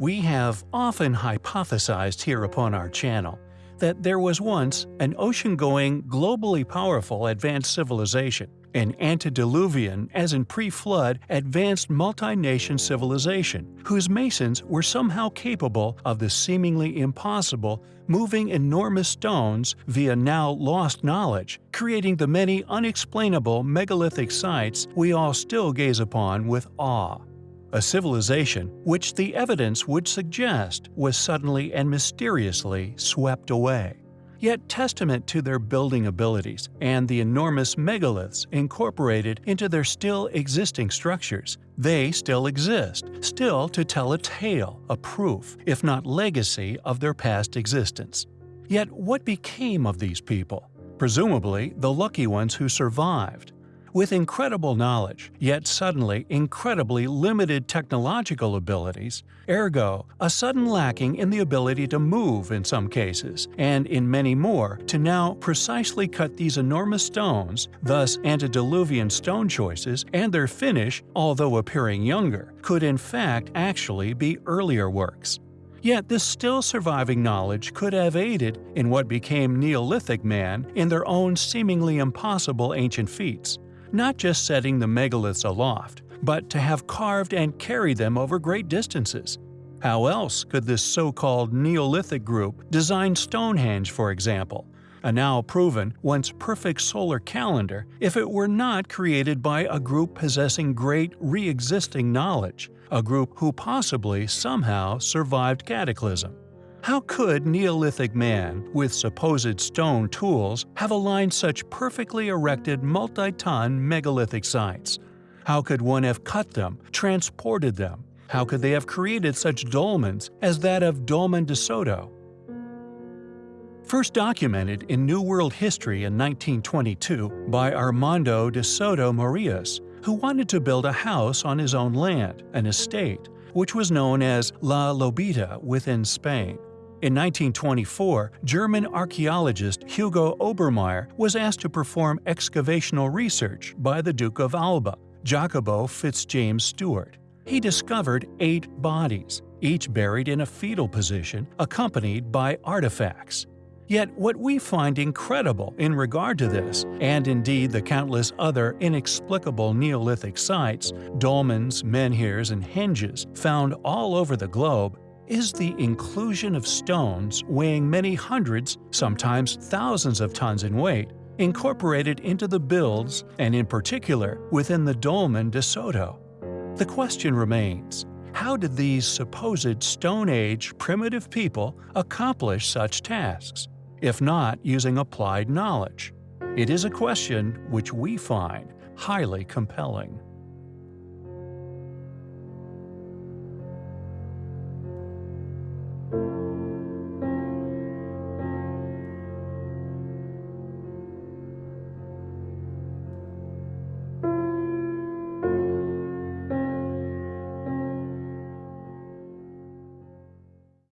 We have often hypothesized here upon our channel that there was once an ocean-going, globally powerful advanced civilization, an antediluvian as in pre-flood advanced multi-nation civilization, whose masons were somehow capable of the seemingly impossible moving enormous stones via now lost knowledge, creating the many unexplainable megalithic sites we all still gaze upon with awe a civilization which the evidence would suggest was suddenly and mysteriously swept away. Yet testament to their building abilities and the enormous megaliths incorporated into their still existing structures, they still exist, still to tell a tale, a proof, if not legacy, of their past existence. Yet what became of these people? Presumably the lucky ones who survived, with incredible knowledge, yet suddenly incredibly limited technological abilities, ergo, a sudden lacking in the ability to move in some cases, and in many more to now precisely cut these enormous stones, thus antediluvian stone choices and their finish, although appearing younger, could in fact actually be earlier works. Yet this still surviving knowledge could have aided in what became Neolithic man in their own seemingly impossible ancient feats not just setting the megaliths aloft, but to have carved and carried them over great distances. How else could this so-called Neolithic group design Stonehenge, for example, a now proven, once perfect solar calendar, if it were not created by a group possessing great re-existing knowledge, a group who possibly somehow survived cataclysm? How could Neolithic man, with supposed stone tools, have aligned such perfectly erected multi-ton megalithic sites? How could one have cut them, transported them? How could they have created such dolmens as that of Dolmen de Soto? First documented in New World history in 1922 by Armando de Soto Morillas, who wanted to build a house on his own land, an estate, which was known as La Lobita within Spain. In 1924, German archaeologist Hugo Obermaier was asked to perform excavational research by the Duke of Alba, Jacobo Fitzjames Stuart. He discovered eight bodies, each buried in a fetal position, accompanied by artifacts. Yet what we find incredible in regard to this, and indeed the countless other inexplicable Neolithic sites, dolmens, menhirs, and henges found all over the globe, is the inclusion of stones weighing many hundreds, sometimes thousands of tons in weight, incorporated into the builds and in particular within the Dolmen de Soto. The question remains, how did these supposed Stone Age primitive people accomplish such tasks, if not using applied knowledge? It is a question which we find highly compelling.